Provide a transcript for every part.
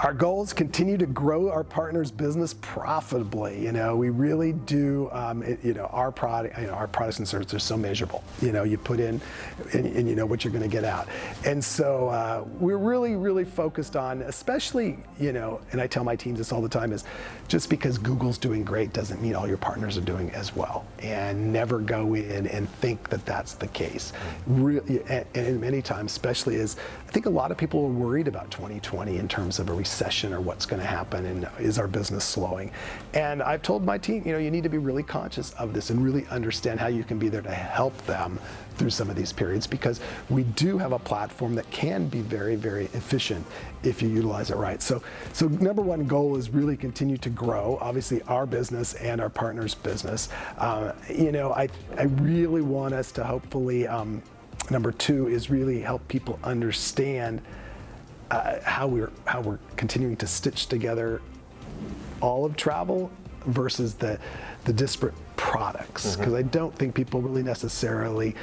Our goals continue to grow our partners' business profitably. You know, we really do. Um, it, you know, our product, you know, our products and services are so measurable. You know, you put in, and, and you know what you're going to get out. And so uh, we're really, really focused on, especially, you know, and I tell my teams this all the time: is just because Google's doing great doesn't mean all your partners are doing as well. And never go in and think that that's the case. Really, and, and many times, especially as I think a lot of people are worried about 2020 in terms of a recession or what's going to happen and is our business slowing. And I've told my team, you know, you need to be really conscious of this and really understand how you can be there to help them through some of these periods because we do have a platform that can be very, very efficient if you utilize it right. So, so number one goal is really continue to grow, obviously our business and our partners' business. Uh, you know, I, I really want us to hopefully, um, number two is really help people understand uh, how we're how we're continuing to stitch together all of travel versus the the disparate products because mm-hmm. I don't think people really necessarily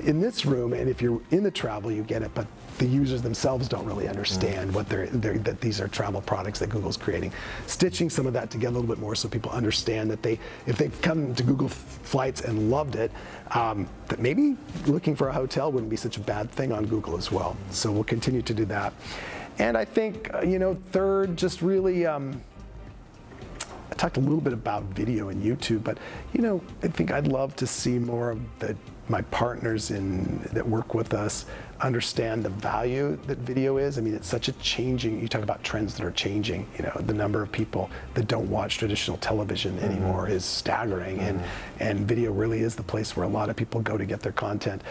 in this room and if you're in the travel you get it but the users themselves don't really understand mm. what they're, they're, that these are travel products that Google's creating. Stitching some of that together a little bit more so people understand that they, if they've come to Google Flights and loved it, um, that maybe looking for a hotel wouldn't be such a bad thing on Google as well. So we'll continue to do that. And I think, uh, you know, third, just really, um, I talked a little bit about video and YouTube, but you know, I think I'd love to see more of the my partners in that work with us understand the value that video is. I mean, it's such a changing, you talk about trends that are changing, you know, the number of people that don't watch traditional television mm-hmm. anymore is staggering mm-hmm. and, and video really is the place where a lot of people go to get their content.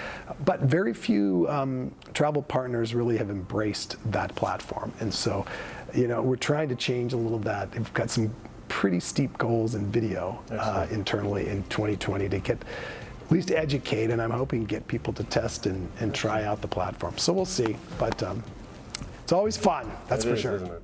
But very few um, travel partners really have embraced that platform. And so, you know, we're trying to change a little of that. We've got some pretty steep goals in video uh, internally in 2020 to get at least educate, and I'm hoping get people to test and, and try out the platform. So we'll see, but um, it's always fun, that's it for is, sure.